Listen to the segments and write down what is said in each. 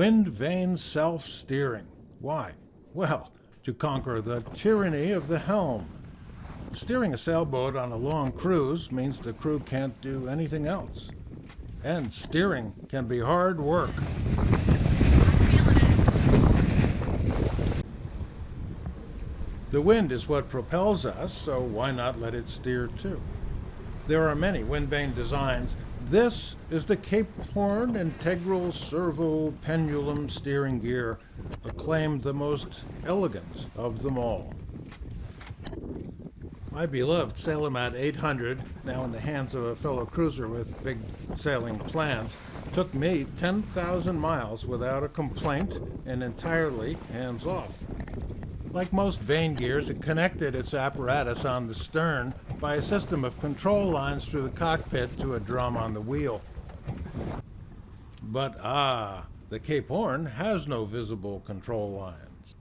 Wind vane self-steering. Why? Well, to conquer the tyranny of the helm. Steering a sailboat on a long cruise means the crew can't do anything else. And steering can be hard work. The wind is what propels us, so why not let it steer too? There are many wind vane designs. This is the Cape Horn Integral Servo Pendulum Steering Gear, acclaimed the most elegant of them all. My beloved Sailomat 800, now in the hands of a fellow cruiser with big sailing plans, took me 10,000 miles without a complaint and entirely hands off. Like most vane gears, it connected its apparatus on the stern by a system of control lines through the cockpit to a drum on the wheel. But ah, the Cape Horn has no visible control lines.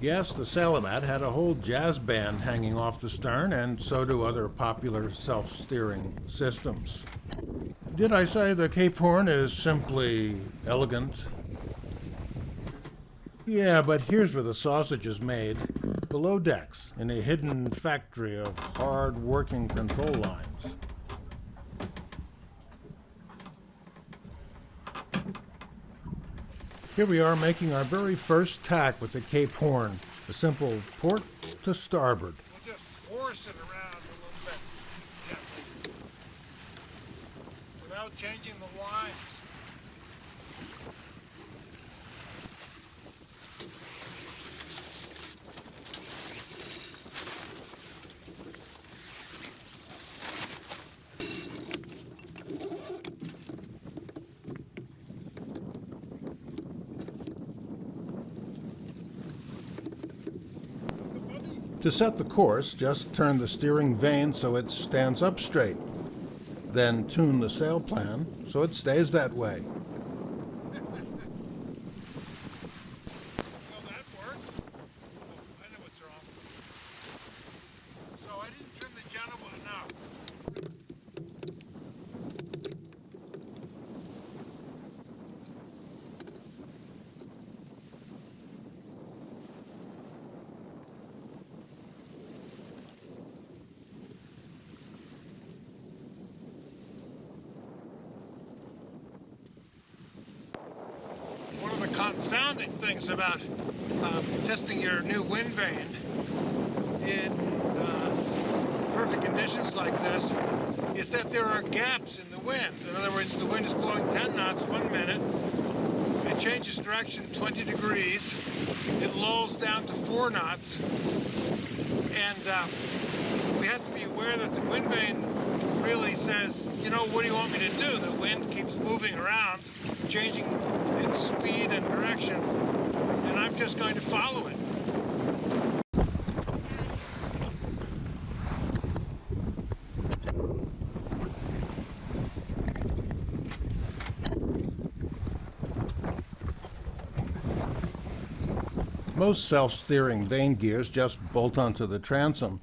Yes, the Sailomat had a whole jazz band hanging off the stern, and so do other popular self-steering systems. Did I say the Cape Horn is simply elegant? Yeah, but here's where the sausage is made. Below decks, in a hidden factory of hard-working control lines. Here we are making our very first tack with the Cape Horn. A simple port to starboard. We'll just force it around a little bit. Without changing the lines. To set the course, just turn the steering vane so it stands up straight. Then tune the sail plan so it stays that way. Will that work? Oh, I know what's wrong. So I didn't trim the genoa enough. One of confounding things about um, testing your new wind vane. In uh, perfect conditions like this is that there are gaps in the wind. In other words, the wind is blowing 10 knots one minute, it changes direction 20 degrees, it lulls down to 4 knots, and uh, we have to be aware that the wind vane really says, you know, what do you want me to do? The wind keeps moving around, changing its speed and direction, and I'm just going to follow it. Most self-steering vane gears just bolt onto the transom,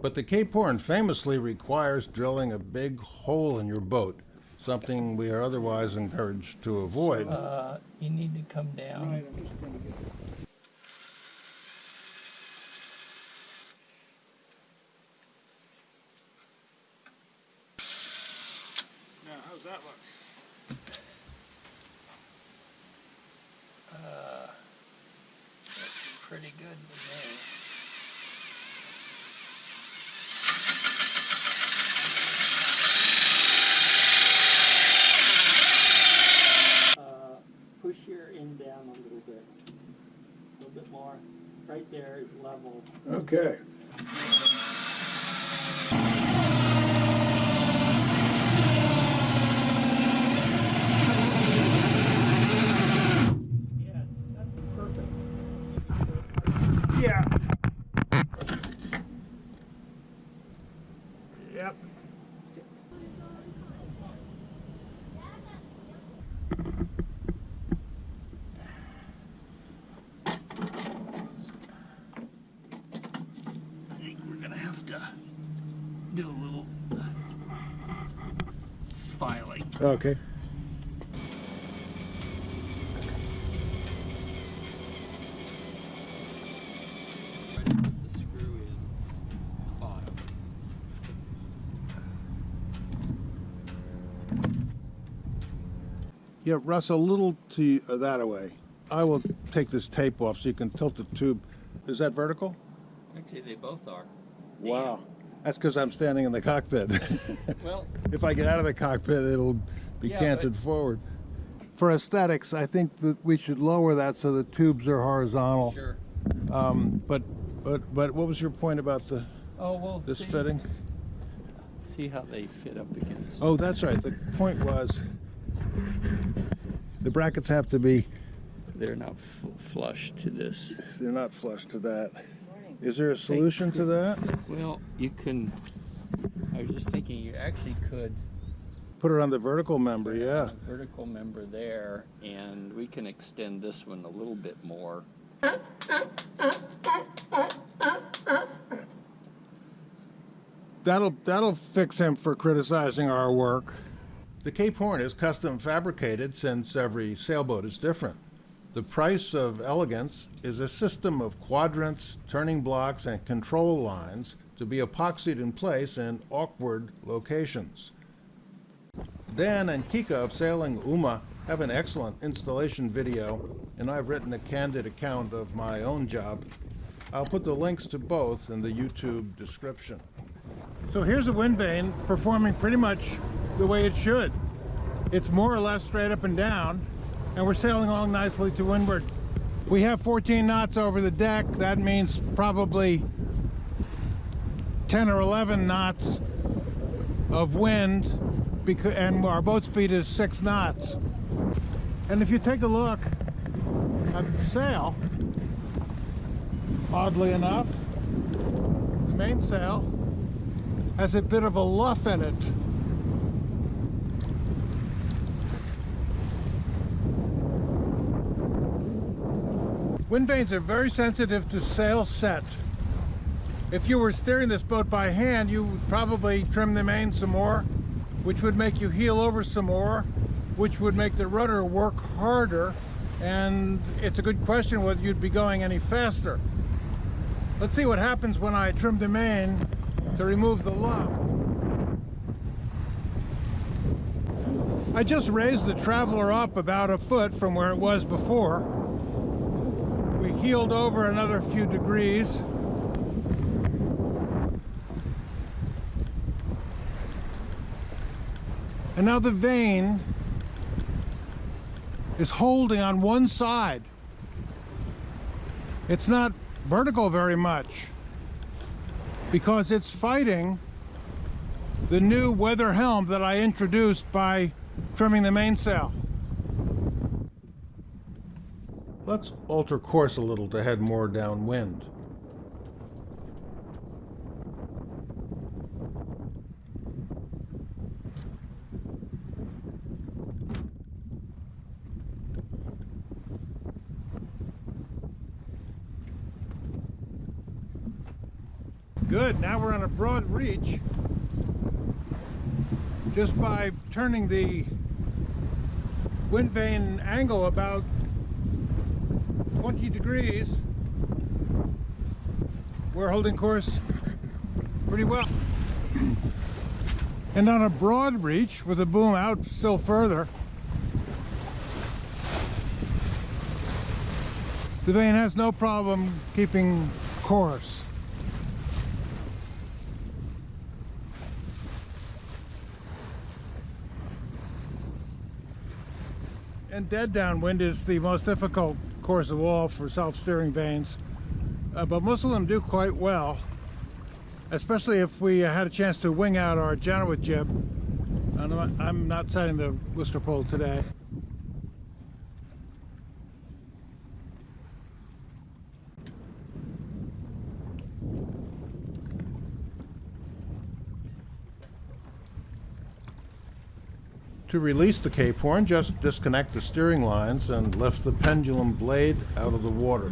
but the Cape Horn famously requires drilling a big hole in your boat, something we are otherwise encouraged to avoid. Uh, you need to come down. I'm just going to get Now, how's that look? Looks pretty good to me. Uh, push your end down a little bit. A little bit. Right there is level. Okay. Yeah, it's that'd be perfect. Yeah. Yep. Charlie. Okay. Try to put the screw in the bottom. Yeah, Russ, a little to uh, that away. I will take this tape off so you can tilt the tube. Is that vertical? Actually, they both are. Wow. That's because I'm standing in the cockpit. Well, if I get out of the cockpit, it'll be Yeah, canted forward. For aesthetics, I think that we should lower that so the tubes are horizontal. sure. Um, but, but, but what was your point about the Oh, well, this see, fitting? see how they fit up against. Oh, that's right. The point was the brackets have to be They're not f- flush to this. they're not flush to that. Is there a solution to that? Well, you can. I was just thinking you actually could Put it on the vertical member, yeah. vertical member there, and we can extend this one a little bit more. That'll that'll fix him for criticizing our work. The Cape Horn is custom fabricated since every sailboat is different. The price of elegance is a system of quadrants, turning blocks, and control lines to be epoxied in place in awkward locations. Dan and Kika of Sailing Uma have an excellent installation video, and I've written a candid account of my own job. I'll put the links to both in the YouTube description. So here's a wind vane performing pretty much the way it should. It's more or less straight up and down, and we're sailing along nicely to windward. We have 14 knots over the deck. That means probably 10 or 11 knots of wind, and our boat speed is 6 knots. And if you take a look at the sail, oddly enough, the mainsail has a bit of a luff in it. Wind vanes are very sensitive to sail set. If you were steering this boat by hand, you would probably trim the main some more, which would make you heel over some more, which would make the rudder work harder, and it's a good question whether you'd be going any faster. Let's see what happens when I trim the main to remove the luff. I just raised the Traveler up about a foot from where it was before. We heeled over another few degrees. And now the vane is holding on one side. It's not vertical very much because it's fighting the new weather helm that I introduced by trimming the mainsail. Let's alter course a little to head more downwind. Good, now we're on a broad reach. Just by turning the wind vane angle about 20 degrees, we're holding course pretty well. And on a broad reach with the boom out still further, the vane has no problem keeping course. And dead downwind is the most difficult course of all for self-steering vanes. Uh, but most of them do quite well, especially if we had a chance to wing out our Genoa jib. I'm- I'm not setting the whisker pole today. To release the Cape Horn, just disconnect the steering lines and lift the pendulum blade out of the water.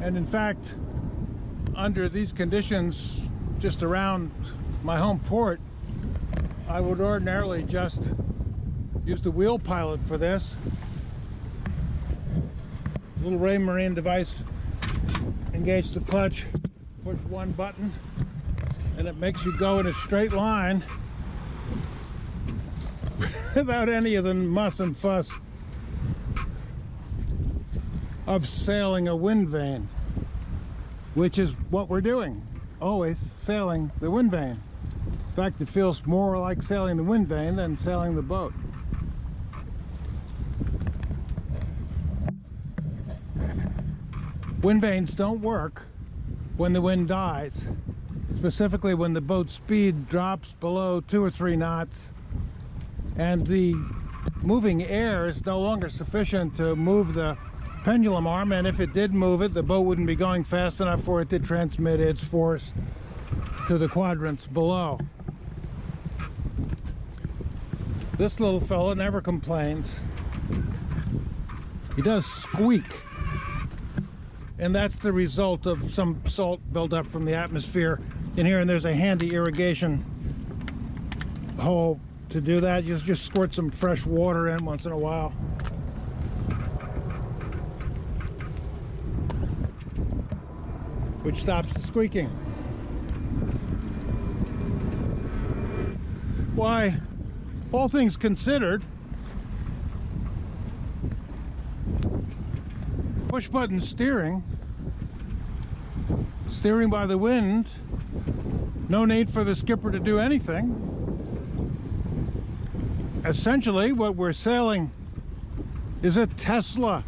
And in fact, under these conditions, just around my home port, I would ordinarily just use the wheel pilot for this. Little Raymarine device, engage the clutch, push one button, and it makes you go in a straight line without any of the muss and fuss of sailing a wind vane, which is what we're doing, always sailing the wind vane. In fact, it feels more like sailing the wind vane than sailing the boat. Wind vanes don't work when the wind dies, specifically when the boat speed drops below two or three knots and the moving air is no longer sufficient to move the pendulum arm and if it did move it the boat wouldn't be going fast enough for it to transmit its force to the quadrants below. This little fella never complains. He does squeak. And that's the result of some salt buildup from the atmosphere in here. And there's a handy irrigation hole to do that. Just, just squirt some fresh water in once in a while. Which stops the squeaking. Why, all things considered, push button steering, steering by the wind, no need for the skipper to do anything. Essentially, what we're sailing is a Tesla